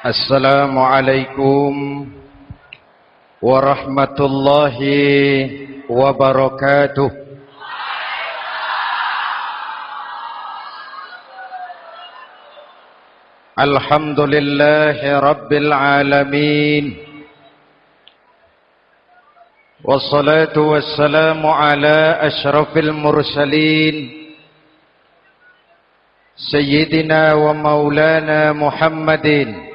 السلام عليكم ورحمة الله وبركاته. الحمد لله رب العالمين. والصلاة والسلام على أشرف المرسلين. سيدنا ومولانا محمدين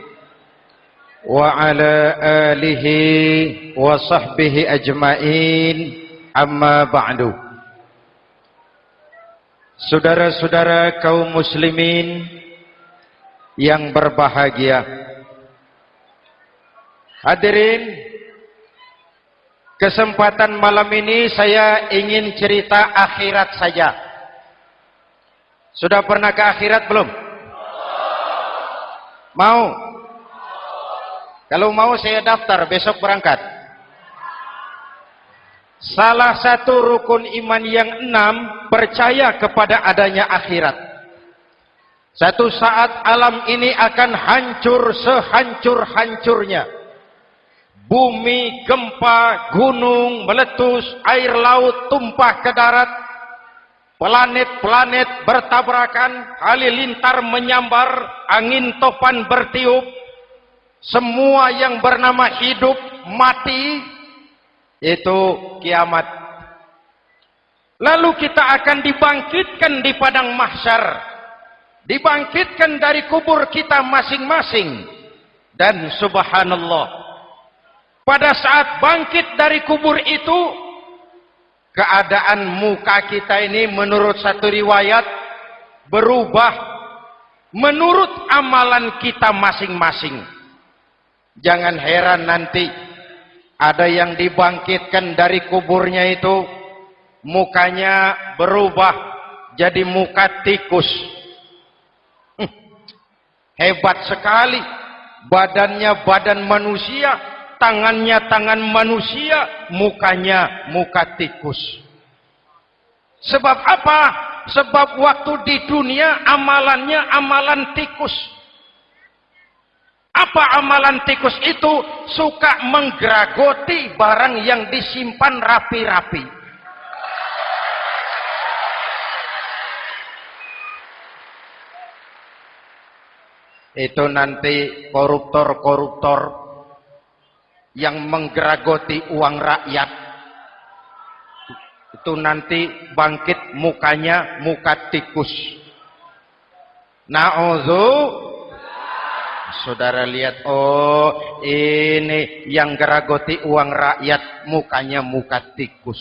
وعلى آله وصحبه أجمعين أما بعد Saudara-saudara kaum muslimin yang berbahagia Hadirin Kesempatan malam ini saya ingin cerita akhirat saja Sudah pernah ke akhirat belum? Mau? Kalau mau saya daftar besok berangkat. Salah satu rukun iman yang enam percaya kepada adanya akhirat. Satu saat alam ini akan hancur sehancur-hancurnya. Bumi, gempa, gunung, meletus, air laut tumpah ke darat. Planet-planet bertabrakan, halilintar menyambar, angin topan bertiup, semua yang bernama hidup mati itu kiamat. Lalu kita akan dibangkitkan di padang mahsyar. Dibangkitkan dari kubur kita masing-masing. Dan subhanallah pada saat bangkit dari kubur itu keadaan muka kita ini menurut satu riwayat berubah menurut amalan kita masing-masing Jangan heran nanti ada yang dibangkitkan dari kuburnya itu mukanya berubah jadi muka tikus. Hebat sekali. Badannya badan manusia, tangannya tangan manusia, mukanya muka tikus. Sebab apa? Sebab waktu di dunia amalannya amalan tikus. Apa amalan tikus itu? Suka menggeragoti barang yang disimpan rapi-rapi. Itu nanti koruptor-koruptor yang menggeragoti uang rakyat. Itu nanti bangkit mukanya muka tikus. Na'udzu Saudara lihat, oh ini yang geragoti uang rakyat mukanya muka tikus.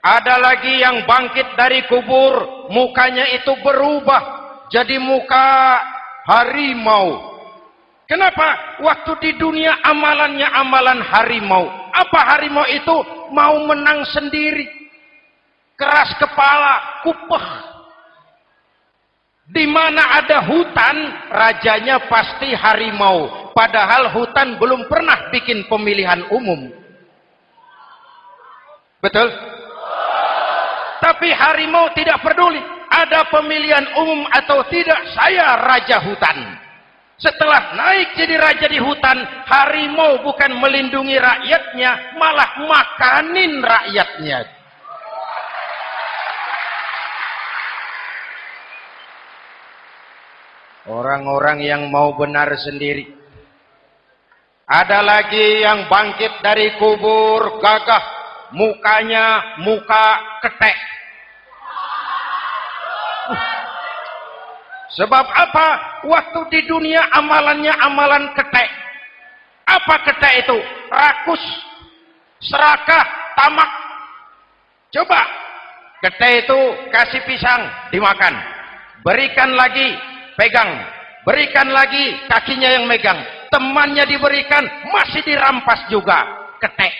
Ada lagi yang bangkit dari kubur, mukanya itu berubah jadi muka harimau. Kenapa? Waktu di dunia amalannya amalan harimau. Apa harimau itu? Mau menang sendiri. Keras kepala, kupeh di mana ada hutan, rajanya pasti harimau. Padahal hutan belum pernah bikin pemilihan umum. Betul? Tapi harimau tidak peduli. Ada pemilihan umum atau tidak, saya raja hutan. Setelah naik jadi raja di hutan, harimau bukan melindungi rakyatnya, malah makanin rakyatnya. Orang-orang yang mau benar sendiri. Ada lagi yang bangkit dari kubur gagah. Mukanya muka ketek. Sebab apa? Waktu di dunia amalannya amalan ketek. Apa ketek itu? Rakus, serakah, tamak. Coba. Ketek itu kasih pisang, dimakan. Berikan lagi pegang. Berikan lagi kakinya yang megang. Temannya diberikan masih dirampas juga. Ketek.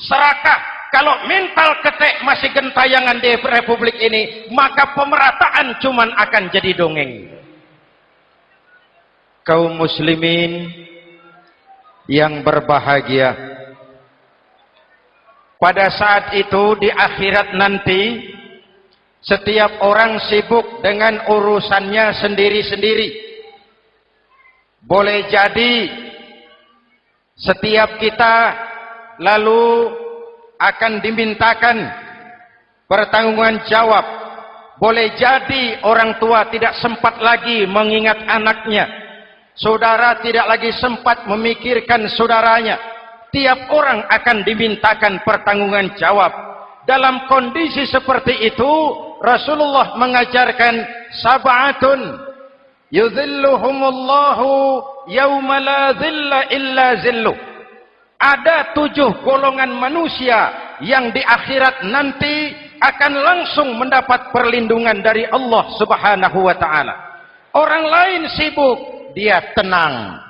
Serakah kalau mental ketek masih gentayangan di republik ini maka pemerataan cuman akan jadi dongeng. Kaum muslimin yang berbahagia. Pada saat itu di akhirat nanti setiap orang sibuk dengan urusannya sendiri-sendiri. boleh jadi setiap kita lalu akan dimintakan pertanggungan jawab. Boleh jadi orang tua tidak sempat lagi mengingat anaknya. Saudara tidak lagi sempat memikirkan saudaranya. Tiap orang akan dimintakan pertanggungan jawab. Dalam kondisi seperti itu Rasulullah mengajarkan sab'atun. Yudhilluhumullahu yawma la illa zillu. Ada tujuh golongan manusia yang di akhirat nanti akan langsung mendapat perlindungan dari Allah subhanahu wa ta'ala. Orang lain sibuk dia tenang.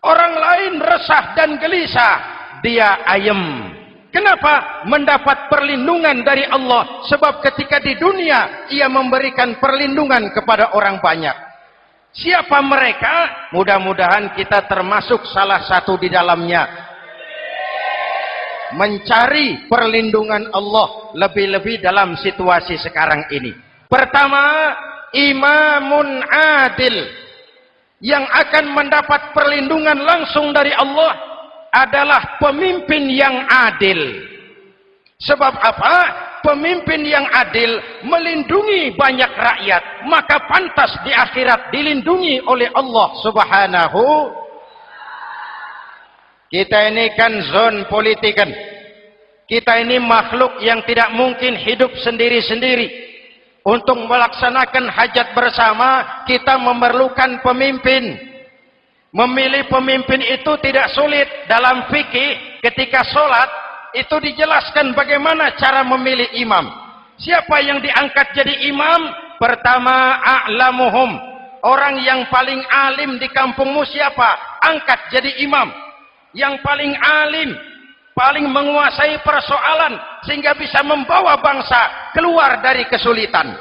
Orang lain resah dan gelisah dia ayem kenapa mendapat perlindungan dari Allah sebab ketika di dunia ia memberikan perlindungan kepada orang banyak Siapa mereka? Mudah-mudahan kita termasuk salah satu di dalamnya. Mencari perlindungan Allah lebih-lebih dalam situasi sekarang ini. Pertama, imamun adil yang akan mendapat perlindungan langsung dari Allah adalah pemimpin yang adil. Sebab apa? pemimpin yang adil melindungi banyak rakyat maka pantas di akhirat dilindungi oleh Allah subhanahu kita ini kan zon politikan kita ini makhluk yang tidak mungkin hidup sendiri-sendiri untuk melaksanakan hajat bersama kita memerlukan pemimpin memilih pemimpin itu tidak sulit dalam fikih ketika sholat itu dijelaskan bagaimana cara memilih imam. Siapa yang diangkat jadi imam? Pertama, a'lamuhum. Orang yang paling alim di kampungmu siapa? Angkat jadi imam. Yang paling alim, paling menguasai persoalan sehingga bisa membawa bangsa keluar dari kesulitan.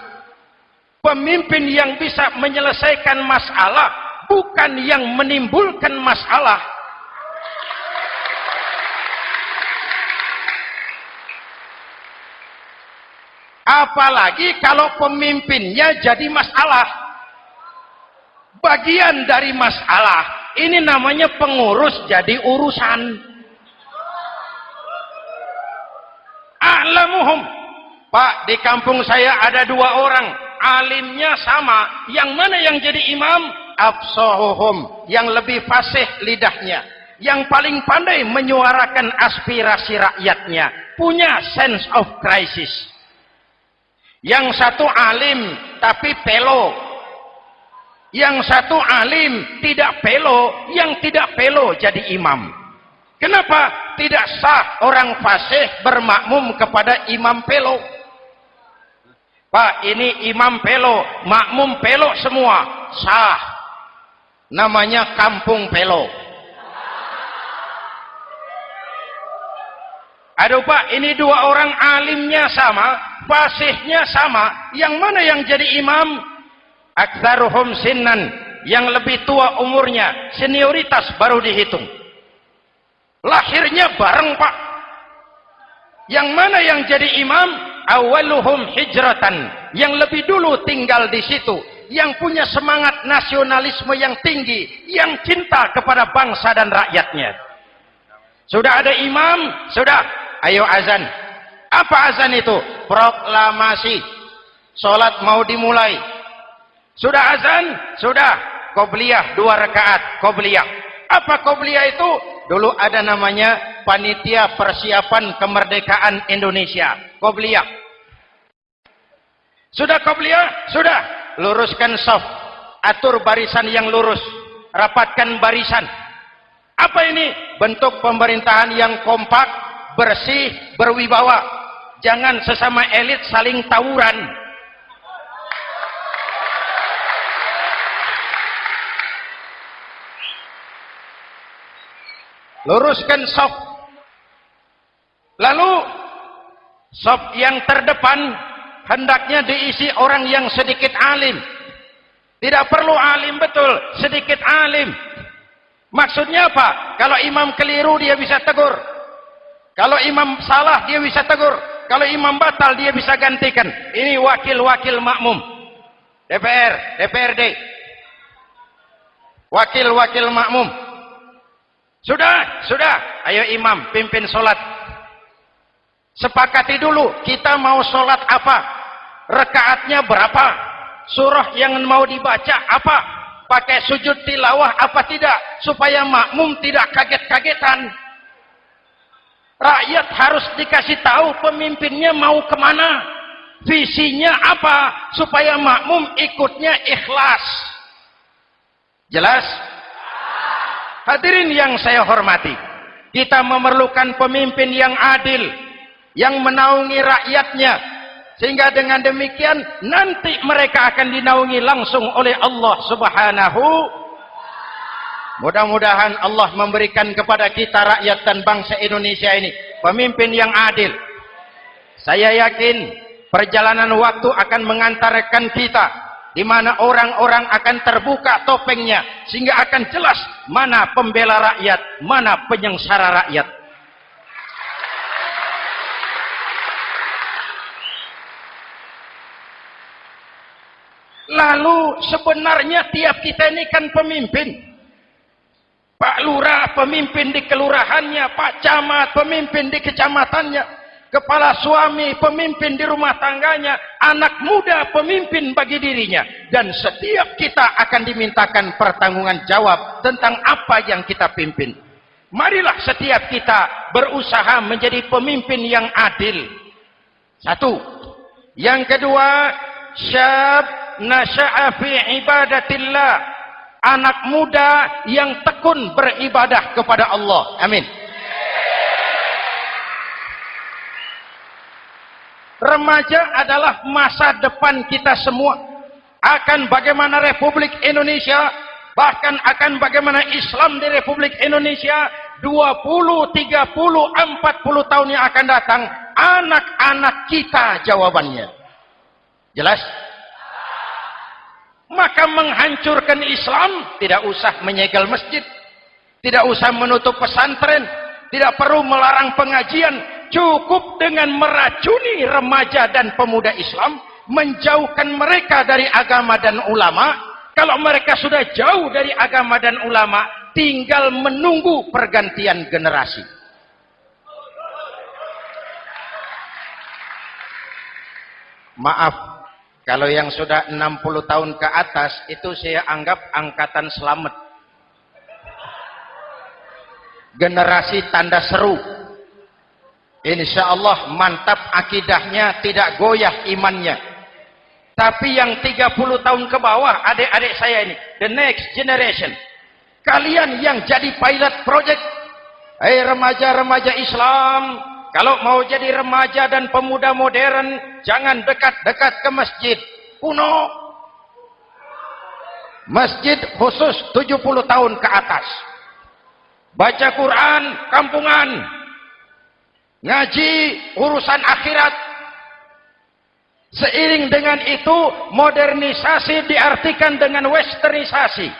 Pemimpin yang bisa menyelesaikan masalah bukan yang menimbulkan masalah Apalagi kalau pemimpinnya jadi masalah. Bagian dari masalah. Ini namanya pengurus jadi urusan. A'lamuhum. Pak, di kampung saya ada dua orang. Alimnya sama. Yang mana yang jadi imam? Absohuhum. Yang lebih fasih lidahnya. Yang paling pandai menyuarakan aspirasi rakyatnya. Punya sense of crisis yang satu alim tapi pelo. Yang satu alim tidak pelo, yang tidak pelo jadi imam. Kenapa tidak sah orang fasih bermakmum kepada imam pelo? Pak, ini imam pelo, makmum pelo semua, sah. Namanya kampung pelo. Aduh Pak, ini dua orang alimnya sama, fasihnya sama. Yang mana yang jadi imam? Aktsaruhum sinnan. Yang lebih tua umurnya senioritas baru dihitung. Lahirnya bareng pak. Yang mana yang jadi imam? Awaluhum hijratan. Yang lebih dulu tinggal di situ yang punya semangat nasionalisme yang tinggi yang cinta kepada bangsa dan rakyatnya sudah ada imam sudah ayo azan apa azan itu? Proklamasi. Sholat mau dimulai. Sudah azan? Sudah. Qobliyah dua rakaat. Qobliyah. Apa Qobliyah itu? Dulu ada namanya Panitia Persiapan Kemerdekaan Indonesia. Qobliyah. Sudah Qobliyah? Sudah. Luruskan soft. Atur barisan yang lurus. Rapatkan barisan. Apa ini? Bentuk pemerintahan yang kompak, bersih, berwibawa jangan sesama elit saling tawuran luruskan sop lalu sop yang terdepan hendaknya diisi orang yang sedikit alim tidak perlu alim betul sedikit alim maksudnya apa kalau imam keliru dia bisa tegur kalau imam salah dia bisa tegur kalau imam batal dia bisa gantikan. Ini wakil-wakil makmum. DPR, DPRD. wakil-wakil makmum. Sudah, sudah. Ayo imam, pimpin solat. Sepakati dulu, kita mau solat apa? Rekaatnya berapa? Surah yang mau dibaca apa? Pakai sujud tilawah apa tidak? Supaya makmum tidak kaget-kagetan. Rakyat harus dikasih tahu pemimpinnya mau ke mana. Visinya apa? Supaya makmum ikutnya ikhlas. Jelas? Hadirin yang saya hormati, kita memerlukan pemimpin yang adil, yang menaungi rakyatnya, sehingga dengan demikian nanti mereka akan dinaungi langsung oleh Allah Subhanahu Mudah-mudahan Allah memberikan kepada kita rakyat dan bangsa Indonesia ini pemimpin yang adil. Saya yakin perjalanan waktu akan mengantarkan kita di mana orang-orang akan terbuka topengnya sehingga akan jelas mana pembela rakyat, mana penyengsara rakyat. Lalu sebenarnya tiap kita ini kan pemimpin. Pak Lurah pemimpin di kelurahannya, Pak Camat pemimpin di kecamatannya kepala suami, pemimpin di rumah tangganya, anak muda, pemimpin bagi dirinya. Dan setiap kita akan dimintakan pertanggungan jawab tentang apa yang kita pimpin. Marilah setiap kita berusaha menjadi pemimpin yang adil. Satu. Yang kedua, syab nasya'a fi ibadatillah. Anak muda yang tekun beribadah kepada Allah. Amin. Remaja adalah masa depan kita semua. Akan bagaimana Republik Indonesia, bahkan akan bagaimana Islam di Republik Indonesia 20, 30, 40 tahun yang akan datang, anak-anak kita jawabannya. Jelas? Maka menghancurkan Islam tidak usah menyegel masjid, tidak usah menutup pesantren, tidak perlu melarang pengajian, cukup dengan meracuni remaja dan pemuda Islam menjauhkan mereka dari agama dan ulama. Kalau mereka sudah jauh dari agama dan ulama tinggal menunggu pergantian generasi. Maaf kalau yang sudah 60 tahun ke atas itu saya anggap angkatan selamat generasi tanda seru Insya Allah mantap akidahnya, tidak goyah imannya. Tapi yang 30 tahun ke bawah, adik-adik saya ini, the next generation. Kalian yang jadi pilot project, hei remaja-remaja Islam, kalau mau jadi remaja dan pemuda modern, jangan dekat-dekat ke masjid. Kuno. Masjid khusus 70 tahun ke atas. Baca Quran, kampungan, ngaji urusan akhirat. Seiring dengan itu modernisasi diartikan dengan westernisasi.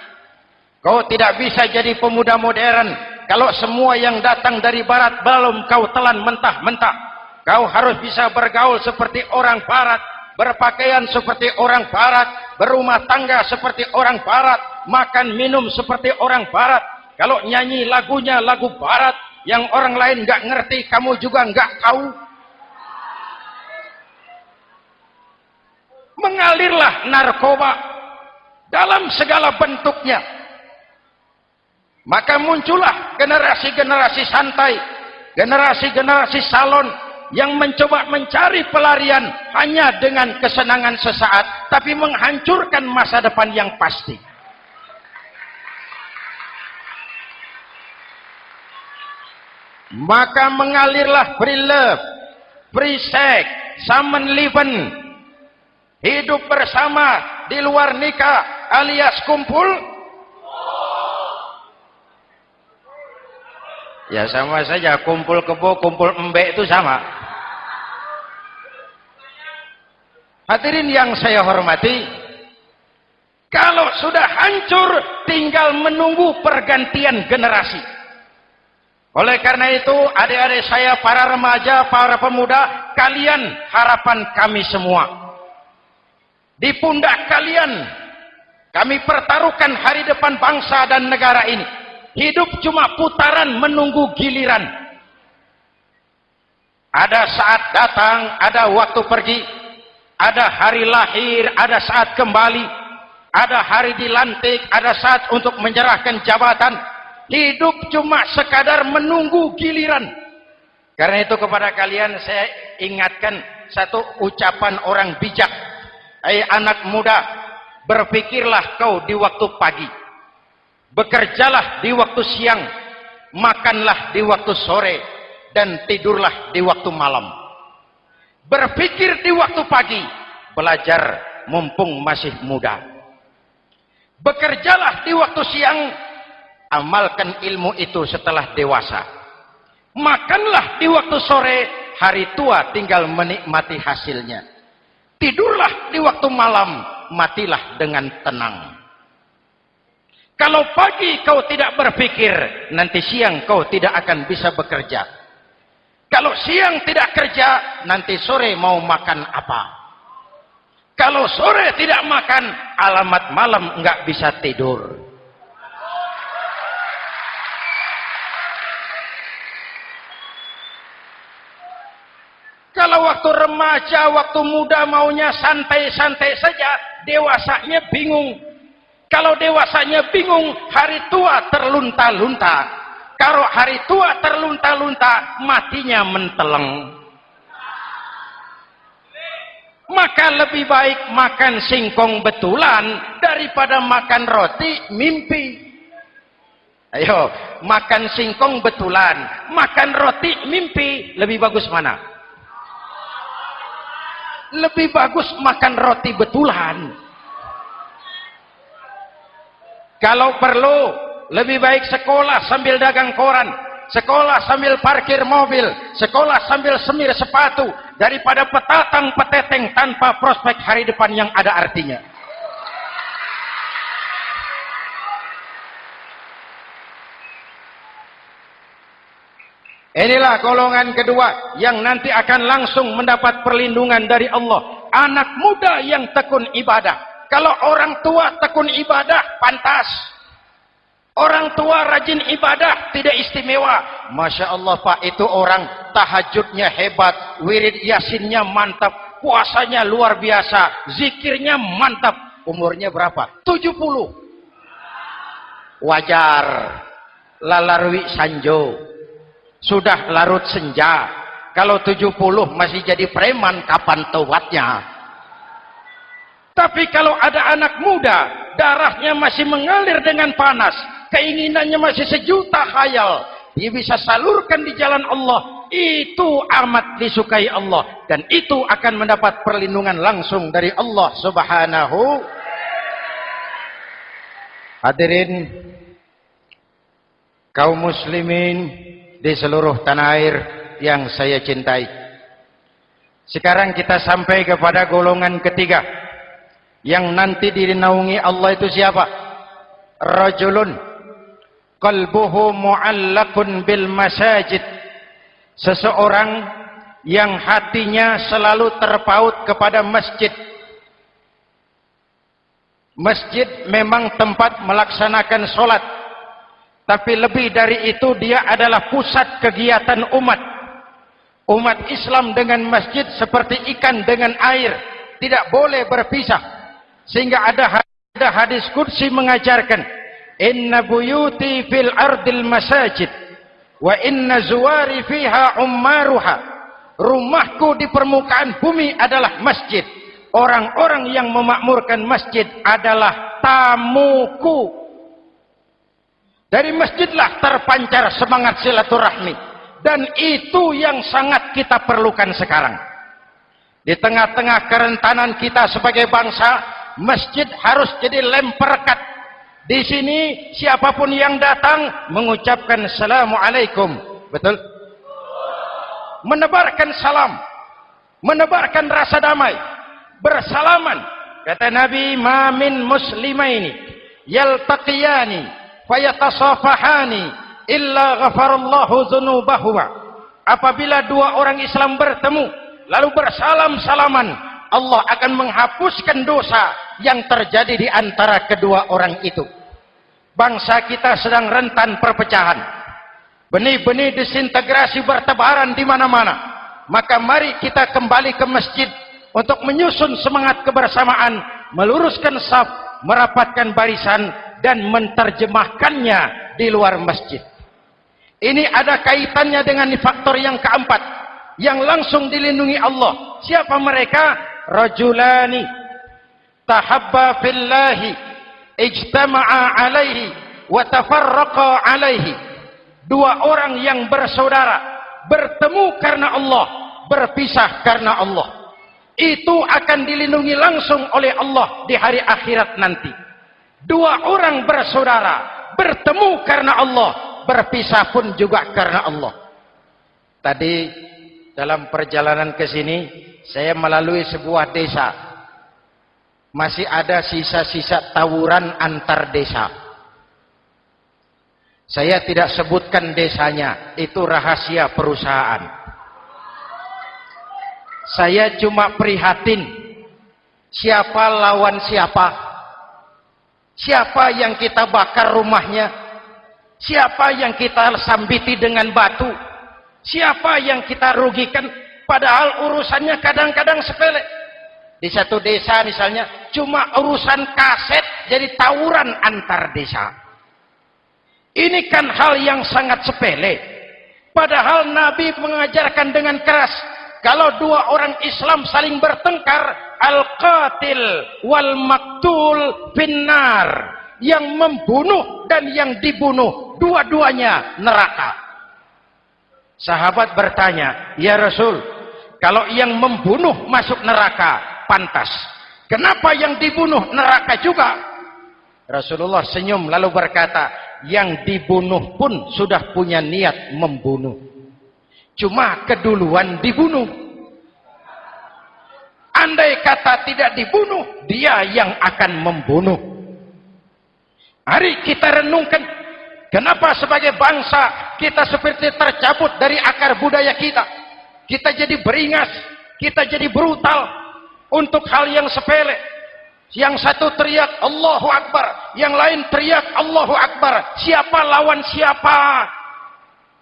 Kau tidak bisa jadi pemuda modern kalau semua yang datang dari barat belum kau telan mentah-mentah. Kau harus bisa bergaul seperti orang barat berpakaian seperti orang barat berumah tangga seperti orang barat makan minum seperti orang barat. Kalau nyanyi lagunya lagu barat yang orang lain nggak ngerti kamu juga nggak tahu. Mengalirlah narkoba dalam segala bentuknya maka muncullah generasi-generasi santai generasi-generasi salon yang mencoba mencari pelarian hanya dengan kesenangan sesaat tapi menghancurkan masa depan yang pasti maka mengalirlah free love, free sex, samen liven, hidup bersama di luar nikah alias kumpul. Ya sama saja kumpul kebo, kumpul embek itu sama. Hadirin yang saya hormati, kalau sudah hancur tinggal menunggu pergantian generasi. Oleh karena itu, adik-adik saya, para remaja, para pemuda, kalian harapan kami semua. Di pundak kalian, Kami pertaruhkan hari depan bangsa dan negara ini. Hidup cuma putaran menunggu giliran. Ada saat datang, ada waktu pergi. Ada hari lahir, ada saat kembali. Ada hari dilantik, ada saat untuk menyerahkan jabatan. Hidup cuma sekadar menunggu giliran. Karena itu kepada kalian saya ingatkan satu ucapan orang bijak. Hai anak muda, berpikirlah kau di waktu pagi. Bekerjalah di waktu siang, makanlah di waktu sore, dan tidurlah di waktu malam. Berpikir di waktu pagi, belajar mumpung masih muda. Bekerjalah di waktu siang, amalkan ilmu itu setelah dewasa. Makanlah di waktu sore, hari tua tinggal menikmati hasilnya. Tidurlah di waktu malam, matilah dengan tenang. Kalau pagi kau tidak berpikir, nanti siang kau tidak akan bisa bekerja. Kalau siang tidak kerja, nanti sore mau makan apa? Kalau sore tidak makan, alamat malam enggak bisa tidur. Kalau waktu remaja, waktu muda maunya santai-santai saja, dewasanya bingung kalau dewasanya bingung, hari tua terlunta-lunta. Kalau hari tua terlunta-lunta, matinya menteleng. Maka lebih baik makan singkong betulan daripada makan roti mimpi. Ayo, makan singkong betulan, makan roti mimpi, lebih bagus mana? Lebih bagus makan roti betulan. Kalau perlu, lebih baik sekolah sambil dagang koran, sekolah sambil parkir mobil, sekolah sambil semir sepatu, daripada petatang peteteng tanpa prospek hari depan yang ada artinya. Inilah golongan kedua yang nanti akan langsung mendapat perlindungan dari Allah. Anak muda yang tekun ibadah. Kalau orang tua tekun ibadah, pantas. Orang tua rajin ibadah, tidak istimewa. Masya Allah Pak, itu orang tahajudnya hebat. Wirid yasinnya mantap. Puasanya luar biasa. Zikirnya mantap. Umurnya berapa? 70. Wajar. Lalarwi Sanjo. Sudah larut senja. Kalau 70 masih jadi preman, kapan tobatnya? Tapi kalau ada anak muda, darahnya masih mengalir dengan panas, keinginannya masih sejuta khayal, dia bisa salurkan di jalan Allah, itu amat disukai Allah dan itu akan mendapat perlindungan langsung dari Allah Subhanahu Hadirin kaum muslimin di seluruh tanah air yang saya cintai. Sekarang kita sampai kepada golongan ketiga yang nanti dinaungi Allah itu siapa? Rajulun qalbuhu mu'allakun bil masajid. Seseorang yang hatinya selalu terpaut kepada masjid. Masjid memang tempat melaksanakan solat. Tapi lebih dari itu dia adalah pusat kegiatan umat. Umat Islam dengan masjid seperti ikan dengan air. Tidak boleh berpisah. Sehingga ada ada hadis kursi mengajarkan inna buyuti fil ardil masajid wa inna zuwari fiha ummaruha. Rumahku di permukaan bumi adalah masjid. Orang-orang yang memakmurkan masjid adalah tamuku. Dari masjidlah terpancar semangat silaturahmi. Dan itu yang sangat kita perlukan sekarang. Di tengah-tengah kerentanan kita sebagai bangsa masjid harus jadi lem perekat. Di sini siapa pun yang datang mengucapkan assalamualaikum. Betul? Menebarkan salam. Menebarkan rasa damai. Bersalaman. Kata Nabi, "Ma min muslimaini yaltaqiyani fayatasafahani illa ghafarallahu dzunubahuma." Apabila dua orang Islam bertemu lalu bersalam-salaman, Allah akan menghapuskan dosa yang terjadi di antara kedua orang itu. Bangsa kita sedang rentan perpecahan. Benih-benih disintegrasi bertebaran di mana-mana. Maka mari kita kembali ke masjid untuk menyusun semangat kebersamaan, meluruskan saf, merapatkan barisan dan menerjemahkannya di luar masjid. Ini ada kaitannya dengan faktor yang keempat yang langsung dilindungi Allah. Siapa mereka? Rajulani tahabba fillahi ijtama'a alaihi wa tafarraqa alaihi. Dua orang yang bersaudara bertemu karena Allah, berpisah karena Allah. Itu akan dilindungi langsung oleh Allah di hari akhirat nanti. Dua orang bersaudara bertemu karena Allah, berpisah pun juga karena Allah. Tadi dalam perjalanan ke sini saya melalui sebuah desa. Masih ada sisa-sisa tawuran antar desa. Saya tidak sebutkan desanya, itu rahasia perusahaan. Saya cuma prihatin siapa lawan siapa. Siapa yang kita bakar rumahnya, Siapa yang kita sambiti dengan batu? Siapa yang kita rugikan? Padahal urusannya kadang-kadang sepele. Di satu desa misalnya, cuma urusan kaset jadi tawuran antar desa. Ini kan hal yang sangat sepele. Padahal Nabi mengajarkan dengan keras, kalau dua orang Islam saling bertengkar, al-qatil wal maktul finnar yang membunuh dan yang dibunuh dua-duanya neraka sahabat bertanya ya Rasul kalau yang membunuh masuk neraka pantas. Kenapa yang dibunuh neraka juga? Rasulullah senyum lalu berkata yang dibunuh pun sudah punya niat membunuh. Cuma keduluan dibunuh. Andai kata tidak dibunuh dia yang akan membunuh. Mari kita renungkan kenapa sebagai bangsa kita seperti tercabut dari akar budaya kita. Kita jadi beringas, kita jadi brutal untuk hal yang sepele. Yang satu teriak Allahu Akbar, yang lain teriak Allahu Akbar. Siapa lawan siapa?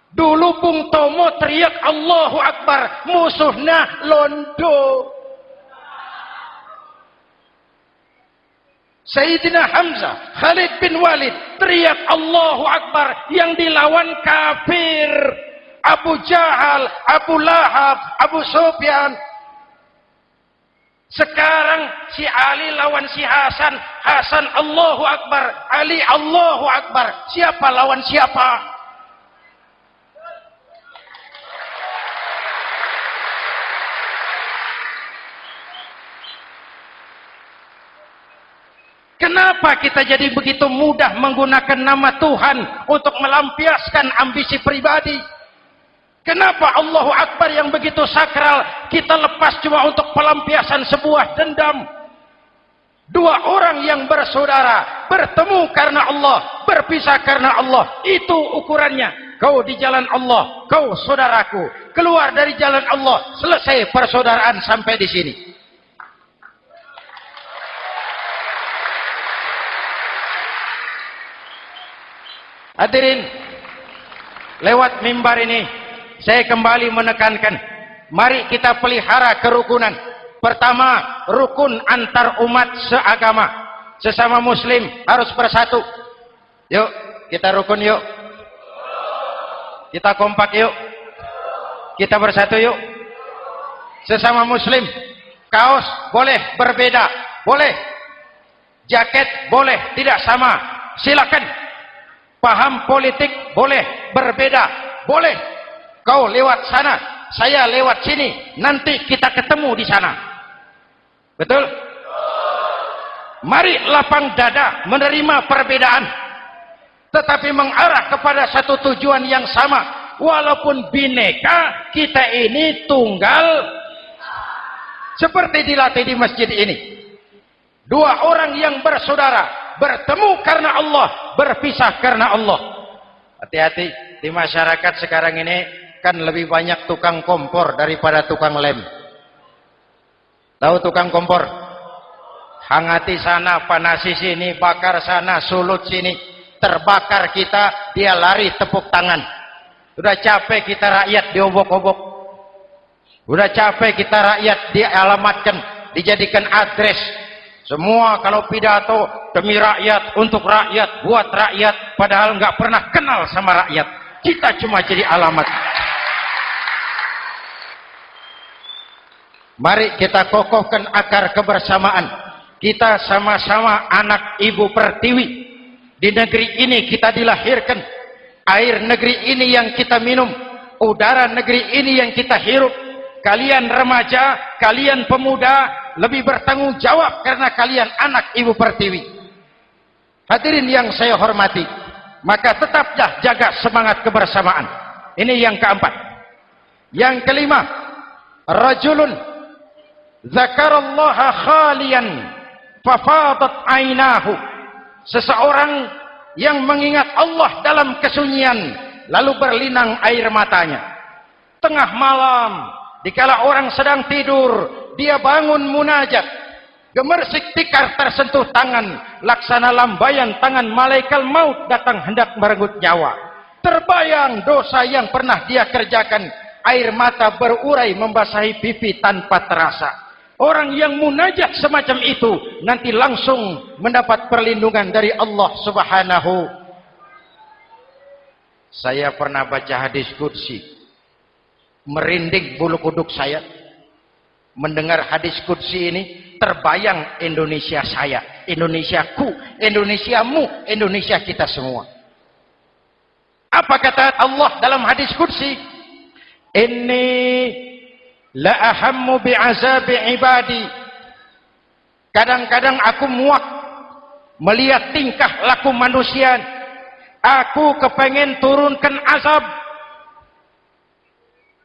Dulu Bung Tomo teriak Allahu Akbar, musuhnya londo. Sayyidina Hamzah, Khalid bin Walid teriak Allahu Akbar yang dilawan kafir. Abu Jahal, Abu Lahab, Abu Sufyan. Sekarang si Ali lawan si Hasan, Hasan Allahu Akbar, Ali Allahu Akbar. Siapa lawan siapa? Kenapa kita jadi begitu mudah menggunakan nama Tuhan untuk melampiaskan ambisi pribadi? Kenapa Allahu Akbar yang begitu sakral kita lepas cuma untuk pelampiasan sebuah dendam? Dua orang yang bersaudara bertemu karena Allah, berpisah karena Allah. Itu ukurannya. Kau di jalan Allah, kau saudaraku. Keluar dari jalan Allah, selesai persaudaraan sampai di sini. Hadirin, lewat mimbar ini saya kembali menekankan, mari kita pelihara kerukunan. Pertama, rukun antar umat seagama. Sesama muslim harus bersatu. Yuk, kita rukun yuk. Kita kompak yuk. Kita bersatu yuk. Sesama muslim, kaos boleh berbeda, boleh. Jaket boleh tidak sama. Silakan paham politik boleh berbeda. Boleh. Kau lewat sana saya lewat sini. Nanti kita ketemu di sana. Betul? Mari lapang dada menerima perbedaan. Tetapi mengarah kepada satu tujuan yang sama. Walaupun bineka kita ini tunggal. Seperti dilatih di masjid ini. Dua orang yang bersaudara bertemu karena Allah, berpisah karena Allah. Hati-hati di masyarakat sekarang ini kan lebih banyak tukang kompor daripada tukang lem. Tahu tukang kompor? hangati sana, panasi sini, bakar sana, sulut sini, terbakar kita, dia lari tepuk tangan. Sudah capek kita rakyat diobok-obok. Sudah capek kita rakyat dialamatkan, dijadikan address. Semua kalau pidato demi rakyat, untuk rakyat, buat rakyat, padahal nggak pernah kenal sama rakyat. Kita cuma jadi alamat. Mari kita kokohkan akar kebersamaan. Kita sama-sama anak ibu pertiwi. Di negeri ini kita dilahirkan. Air negeri ini yang kita minum. Udara negeri ini yang kita hirup. Kalian remaja, kalian pemuda, lebih bertanggung jawab karena kalian anak ibu pertiwi. Hadirin yang saya hormati. Maka tetaplah jaga semangat kebersamaan. Ini yang keempat. Yang kelima. Rajulun zakarallaha khalian fafadat ainahu seseorang yang mengingat Allah dalam kesunyian lalu berlinang air matanya tengah malam dikala orang sedang tidur dia bangun munajat gemersik tikar tersentuh tangan laksana lambayan tangan malaikat maut datang hendak merenggut nyawa terbayang dosa yang pernah dia kerjakan air mata berurai membasahi pipi tanpa terasa Orang yang munajat semacam itu nanti langsung mendapat perlindungan dari Allah Subhanahu. Saya pernah baca hadis kursi. Merinding bulu kuduk saya. Mendengar hadis kursi ini terbayang Indonesia saya, Indonesiaku, Indonesiamu, Indonesia kita semua. Apa kata Allah dalam hadis kursi? Ini la ahammu bi'azabi ibadi kadang-kadang aku muak melihat tingkah laku manusia aku kepengen turunkan azab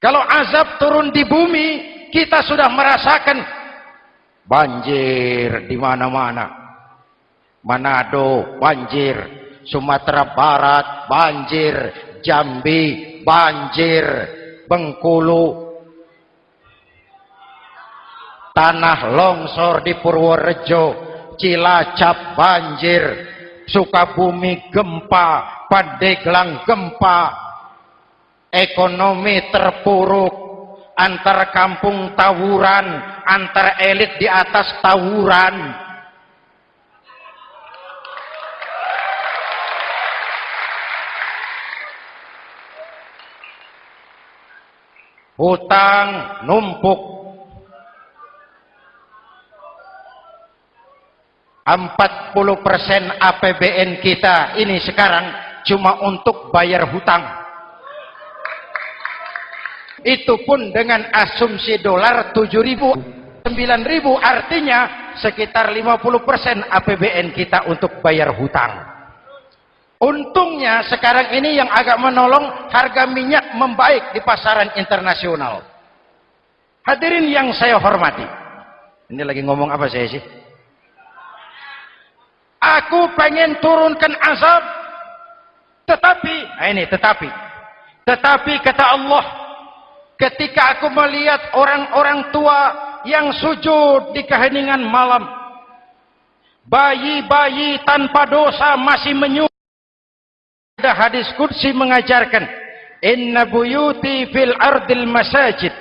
kalau azab turun di bumi kita sudah merasakan banjir di mana-mana. Manado banjir. Sumatera Barat banjir. Jambi banjir. Bengkulu. Tanah longsor di Purworejo, Cilacap banjir, Sukabumi gempa, Pandeglang gempa, ekonomi terpuruk, antar kampung tawuran, antar elit di atas tawuran. Hutang numpuk 40% APBN kita ini sekarang cuma untuk bayar hutang. Itu pun dengan asumsi dolar 7.000, 9.000 artinya sekitar 50% APBN kita untuk bayar hutang. Untungnya sekarang ini yang agak menolong harga minyak membaik di pasaran internasional. Hadirin yang saya hormati. Ini lagi ngomong apa saya sih? Aku pengen turunkan azab. Tetapi, nah ini tetapi. Tetapi kata Allah, ketika aku melihat orang-orang tua yang sujud di keheningan malam, bayi-bayi tanpa dosa masih menyujud. Ada hadis kursi mengajarkan, Inna buyuti fil ardil masajid,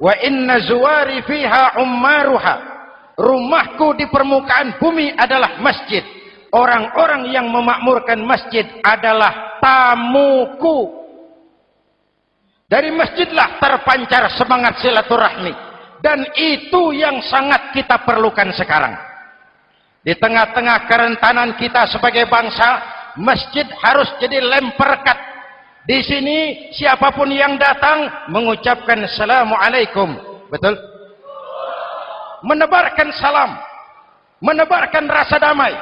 wa inna zuwari fiha ummaruha. Rumahku di permukaan bumi adalah masjid. Orang-orang yang memakmurkan masjid adalah tamuku. Dari masjidlah terpancar semangat silaturahmi. Dan itu yang sangat kita perlukan sekarang. Di tengah-tengah kerentanan kita sebagai bangsa, masjid harus jadi lem perekat. Di sini siapa pun yang datang mengucapkan Assalamualaikum. Betul? menebarkan salam, menebarkan rasa damai,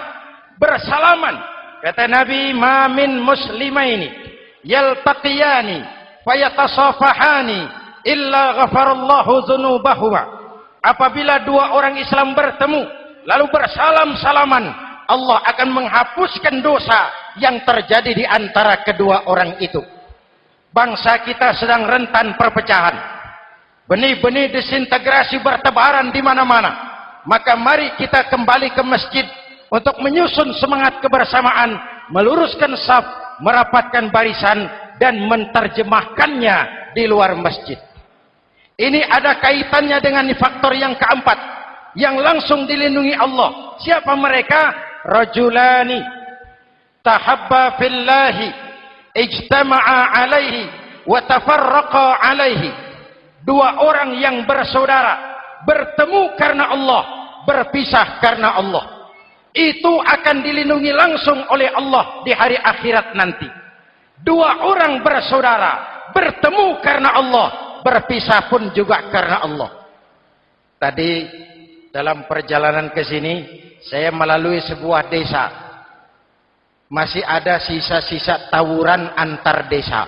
bersalaman. Kata Nabi, "Mamin muslimaini yaltaqiyani fayatasafahani illa ghafarallahu dzunubahuma." Apabila dua orang Islam bertemu lalu bersalam-salaman, Allah akan menghapuskan dosa yang terjadi di antara kedua orang itu. Bangsa kita sedang rentan perpecahan Benih-benih disintegrasi bertebaran di mana-mana. maka mari kita kembali ke masjid untuk menyusun semangat kebersamaan, meluruskan saf, merapatkan barisan dan menterjemahkannya di luar masjid. Ini ada kaitannya dengan faktor yang keempat yang langsung dilindungi Allah. Siapa mereka? Rajulani tahabba fillahi ijtama'a alaihi wa tafarraqa alaihi. Dua orang yang bersaudara bertemu karena Allah, berpisah karena Allah itu akan dilindungi langsung oleh Allah di hari akhirat nanti. Dua orang bersaudara bertemu karena Allah, berpisah pun juga karena Allah. Tadi dalam perjalanan ke sini saya melalui sebuah desa. Masih ada sisa-sisa tawuran antar desa.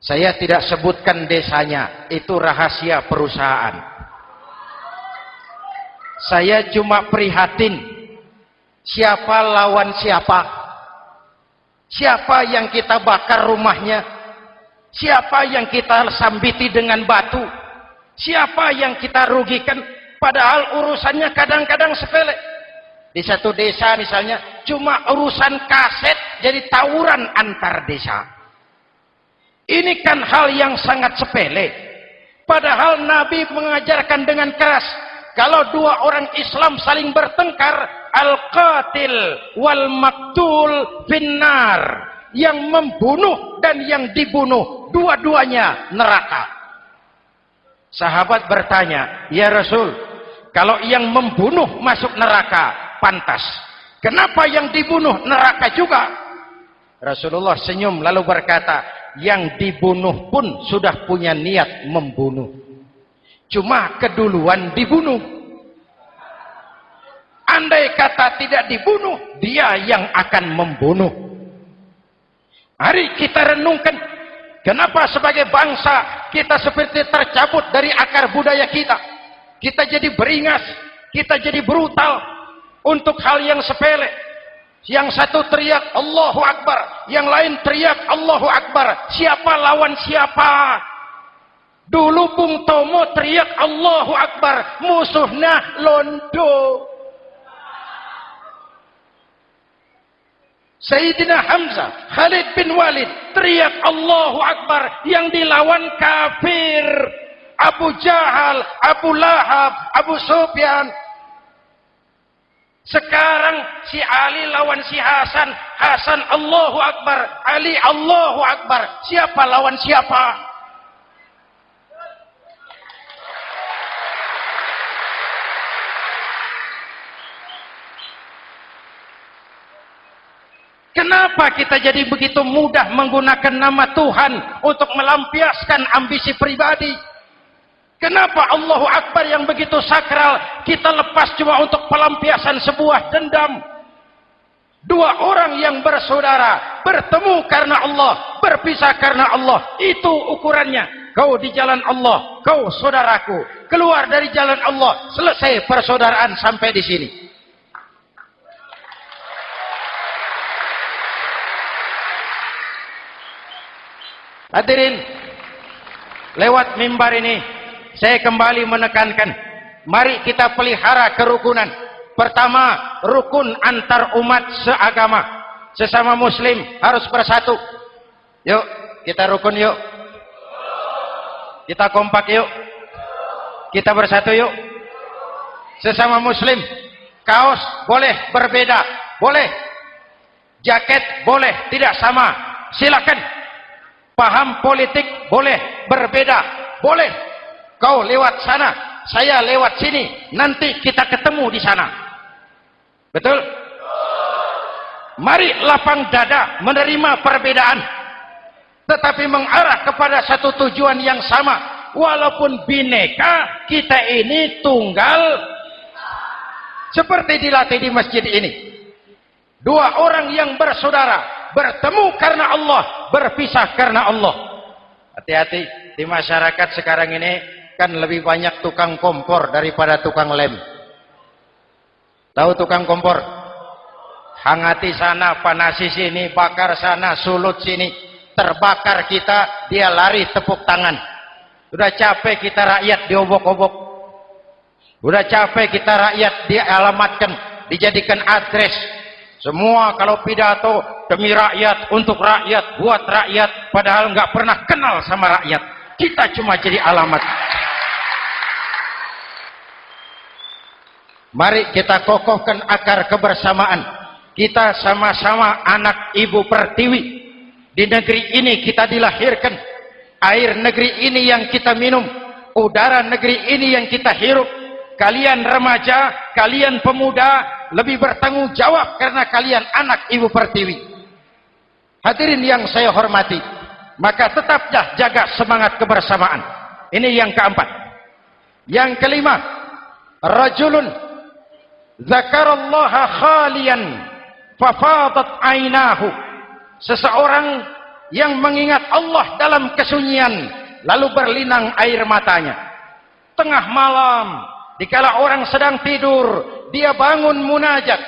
Saya tidak sebutkan desanya, itu rahasia perusahaan. Saya cuma prihatin siapa lawan siapa. Siapa yang kita bakar rumahnya? Siapa yang kita sambiti dengan batu? Siapa yang kita rugikan? Padahal urusannya kadang-kadang sepele. Di satu desa misalnya cuma urusan kaset jadi tawuran antar desa. Ini kan hal yang sangat sepele. Padahal Nabi mengajarkan dengan keras kalau dua orang Islam saling bertengkar al-qatil wal maktul finnar. Yang membunuh dan yang dibunuh dua-duanya neraka. Sahabat bertanya ya Rasul kalau yang membunuh masuk neraka pantas. Kenapa yang dibunuh neraka juga? Rasulullah senyum lalu berkata yang dibunuh pun sudah punya niat membunuh Cuma keduluan dibunuh. Andai kata tidak dibunuh, dia yang akan membunuh. Mari kita renungkan, kenapa sebagai bangsa kita seperti tercabut dari akar budaya kita. Kita jadi beringas, kita jadi brutal untuk hal yang sepele. Yang satu teriak Allahu Akbar, yang lain teriak Allahu Akbar. Siapa lawan siapa? Dulu Bung Tomo teriak Allahu Akbar, musuhnya londo. Sayyidina Hamzah, Khalid bin Walid teriak Allahu Akbar yang dilawan kafir. Abu Jahal, Abu Lahab, Abu Sufyan. Sekarang si Ali lawan si Hasan, Hasan Allahu Akbar, Ali Allahu Akbar. Siapa lawan siapa? Kenapa kita jadi begitu mudah menggunakan nama Tuhan untuk melampiaskan ambisi pribadi? Kenapa Allahu Akbar yang begitu sakral kita lepas cuma untuk pelampiasan sebuah dendam? Dua orang yang bersaudara bertemu karena Allah, berpisah karena Allah. Itu ukurannya. Kau di jalan Allah, kau saudaraku. Keluar dari jalan Allah, selesai persaudaraan sampai di sini. Hadirin, lewat mimbar ini saya kembali menekankan, mari kita pelihara kerukunan. Pertama, rukun antar umat seagama. Sesama muslim harus bersatu. Yuk, kita rukun yuk. Kita kompak yuk. Kita bersatu yuk. Sesama muslim, kaos boleh berbeda, boleh. Jaket boleh tidak sama. Silakan paham politik boleh berbeda. Boleh. Kau lewat sana saya lewat sini. Nanti kita ketemu di sana. Betul? Mari lapang dada menerima perbedaan. Tetapi mengarah kepada satu tujuan yang sama. Walaupun bineka kita ini tunggal. Seperti dilatih di masjid ini. Dua orang yang bersaudara bertemu karena Allah, berpisah karena Allah. Hati-hati di masyarakat sekarang ini kan lebih banyak tukang kompor daripada tukang lem. Tahu tukang kompor? Hangati sana, panasi sini, bakar sana, sulut sini. Terbakar kita, dia lari tepuk tangan. Sudah capek kita rakyat diobok-obok. Udah capek kita rakyat dialamatkan, dijadikan address. Semua kalau pidato demi rakyat, untuk rakyat, buat rakyat, padahal nggak pernah kenal sama rakyat. Kita cuma jadi alamat. Mari kita kokohkan akar kebersamaan. Kita sama-sama anak ibu pertiwi. Di negeri ini kita dilahirkan. Air negeri ini yang kita minum. Udara negeri ini yang kita hirup kalian remaja, kalian pemuda lebih bertanggung jawab karena kalian anak ibu pertiwi. Hadirin yang saya hormati, maka tetaplah jaga semangat kebersamaan. Ini yang keempat. Yang kelima, rajulun zakarallaha khalian fafadat ainahu. Seseorang yang mengingat Allah dalam kesunyian lalu berlinang air matanya. Tengah malam Dikala orang sedang tidur, dia bangun munajat.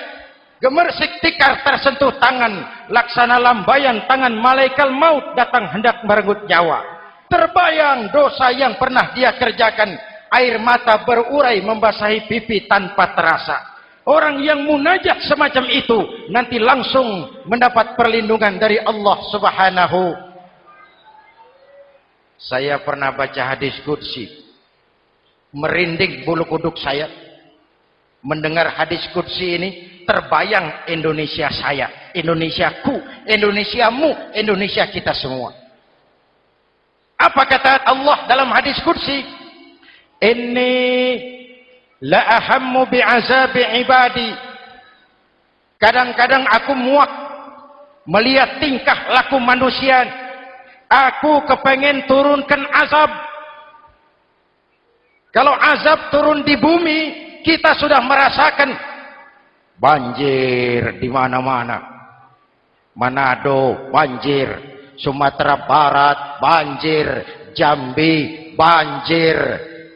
Gemersik tikar tersentuh tangan, laksana lambayan tangan malaikat maut datang hendak merenggut nyawa. Terbayang dosa yang pernah dia kerjakan, air mata berurai membasahi pipi tanpa terasa. Orang yang munajat semacam itu nanti langsung mendapat perlindungan dari Allah Subhanahu. Saya pernah baca hadis qudsi merinding bulu kuduk saya mendengar hadis kudsi ini terbayang Indonesia saya Indonesiaku Indonesiamu Indonesia kita semua. Apa kata Allah dalam hadis kudsi ini la ahammu bi'azabi ibadi. Kadang-kadang aku muak melihat tingkah laku manusia. Aku kepengen turunkan azab. Kalau azab turun di bumi, kita sudah merasakan banjir di mana-mana. Manado banjir, Sumatera Barat banjir, Jambi banjir,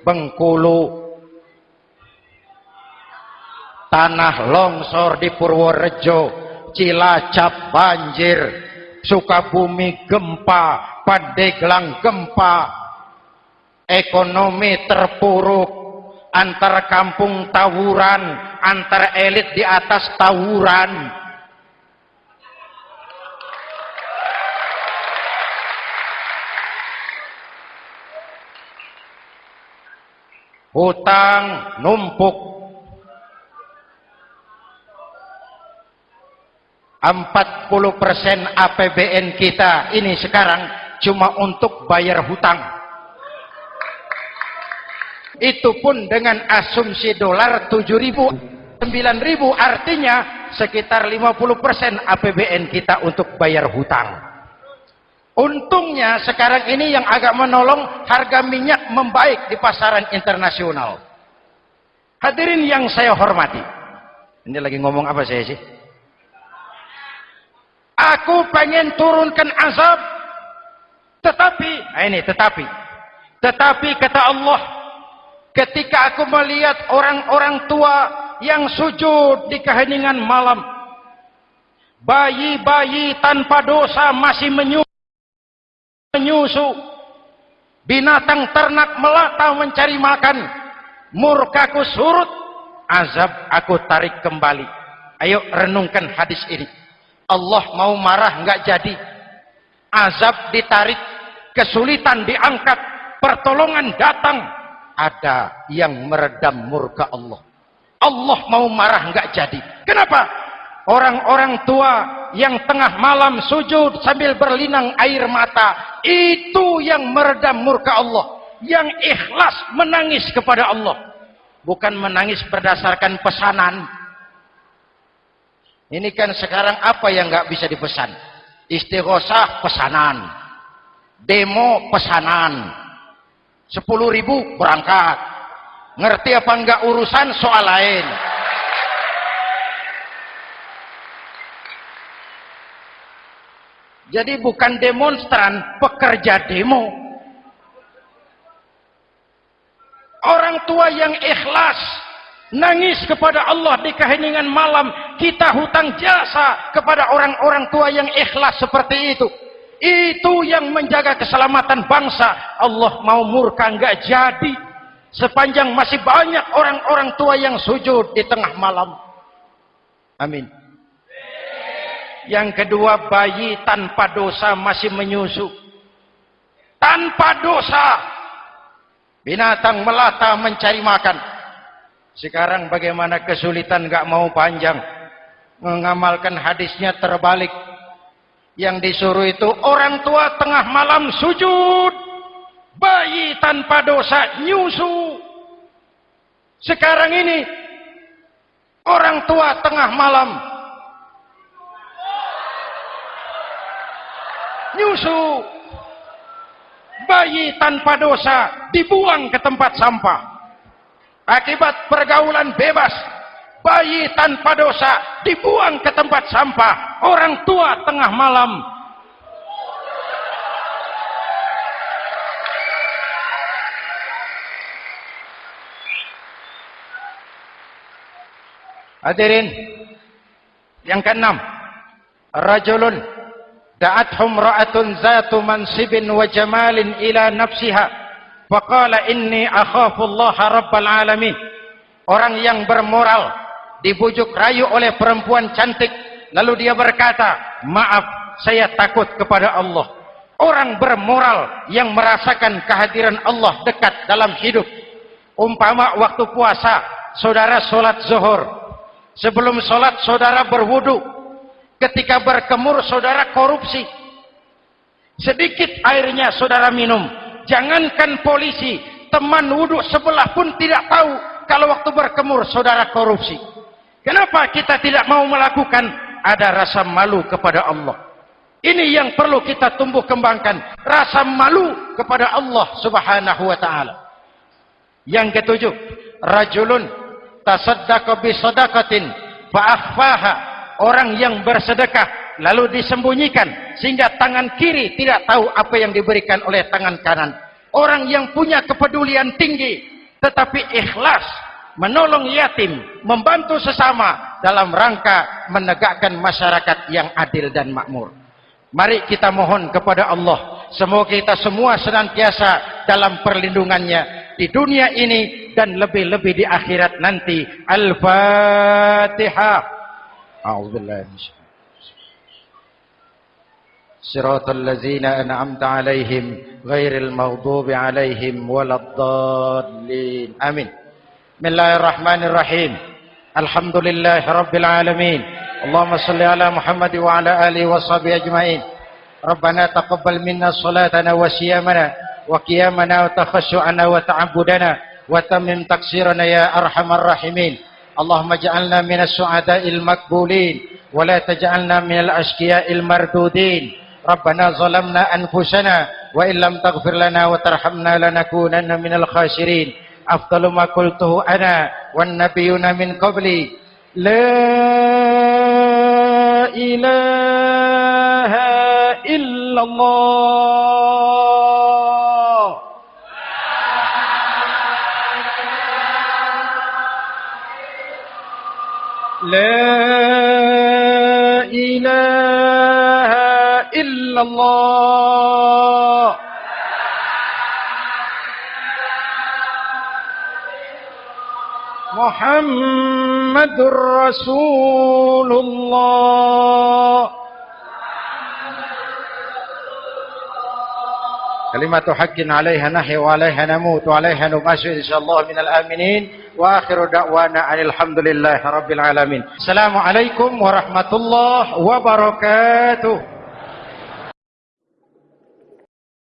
Bengkulu. Tanah longsor di Purworejo, Cilacap banjir, Sukabumi gempa, Pandeglang gempa, ekonomi terpuruk antar kampung tawuran antar elit di atas tawuran. Hutang numpuk. 40% APBN kita ini sekarang cuma untuk bayar hutang itu pun dengan asumsi dolar 7.000 9.000 artinya sekitar 50% APBN kita untuk bayar hutang. Untungnya sekarang ini yang agak menolong harga minyak membaik di pasaran internasional. Hadirin yang saya hormati. Ini lagi ngomong apa saya sih? Aku pengen turunkan azab. Tetapi nah ini tetapi. Tetapi kata Allah ketika aku melihat orang-orang tua yang sujud di keheningan malam bayi-bayi tanpa dosa masih menyusu. Binatang ternak melata mencari makan. Murkaku surut azab aku tarik kembali. Ayo renungkan hadis ini. Allah mau marah enggak jadi? Azab ditarik kesulitan diangkat pertolongan datang ada yang meredam murka Allah. Allah mau marah enggak jadi. Kenapa? Orang-orang tua yang tengah malam sujud sambil berlinang air mata, itu yang meredam murka Allah. Yang ikhlas menangis kepada Allah. Bukan menangis berdasarkan pesanan. Ini kan sekarang apa yang enggak bisa dipesan? Istighosah pesanan. Demo pesanan Sepuluh ribu berangkat. Ngerti apa enggak urusan soal lain. Jadi bukan demonstran, pekerja demo. Orang tua yang ikhlas nangis kepada Allah di keheningan malam, kita hutang jasa kepada orang-orang tua yang ikhlas seperti itu. Itu yang menjaga keselamatan bangsa. Allah mau murka enggak jadi. sepanjang masih banyak orang-orang tua yang sujud di tengah malam. Amin. Yang kedua, bayi tanpa dosa masih menyusu. Tanpa dosa. Binatang melata mencari makan. Sekarang bagaimana kesulitan gak mau panjang. Mengamalkan hadisnya terbalik. Yang disuruh itu orang tua tengah malam sujud. Bayi tanpa dosa nyusu. Sekarang ini orang tua tengah malam nyusu. Bayi tanpa dosa dibuang ke tempat sampah. Akibat pergaulan bebas, bayi tanpa dosa dibuang ke tempat sampah. Orang tua tengah malam Hadirin yang keenam, rajulun da'athum ra'atun zatu mansibin wa jamalin ila nafsiha faqala inni akhafu Allah rabbal alamin. Orang yang bermoral dibujuk rayu oleh perempuan cantik lalu dia berkata, "Maaf, saya takut kepada Allah." Orang bermoral yang merasakan kehadiran Allah dekat dalam hidup. Umpama waktu puasa, saudara solat zuhur, Sebelum sholat saudara berwudu. Ketika berkemur saudara korupsi. Sedikit airnya saudara minum. Jangankan polisi, teman wudu sebelah pun tidak tahu kalau waktu berkemur saudara korupsi. Kenapa kita tidak mau melakukan? Ada rasa malu kepada Allah. Ini yang perlu kita tumbuh kembangkan. Rasa malu kepada Allah subhanahu wa ta'ala. Yang ketujuh. Rajulun tasaddaqa bi sadaqatin fa akhfaha orang yang bersedekah lalu disembunyikan sehingga tangan kiri tidak tahu apa yang diberikan oleh tangan kanan orang yang punya kepedulian tinggi tetapi ikhlas menolong yatim membantu sesama dalam rangka menegakkan masyarakat yang adil dan makmur mari kita mohon kepada Allah semoga kita semua senantiasa dalam perlindungannya di dunia ini dan lebih-lebih di akhirat nanti. Al-Fatihah. A'udzubillahi صراط الذين أنعمت عليهم غير المغضوب عليهم ولا الضالين آمين بسم الله الرحمن الرحيم الحمد لله رب العالمين اللهم صل على محمد وعلى آله وصحبه أجمعين ربنا تقبل منا صلاتنا وصيامنا وقيامنا وتخشعنا وتعبدنا وتمم تقصيرنا يا أرحم الراحمين اللهم اجعلنا من السعداء المقبولين ولا تجعلنا من الأشقياء المردودين ربنا ظلمنا أنفسنا وإن لم تغفر لنا وترحمنا لنكونن من الخاسرين أفضل ما قلته أنا والنبيون من قبلي. لا إله إلا الله. لا إله إلا الله. محمد رسول الله. كلمة حق عليها نحي وعليها نموت وعليها نباشر إن شاء الله من الآمنين. وآخر دعوانا أن الحمد لله رب العالمين. السلام عليكم ورحمة الله وبركاته.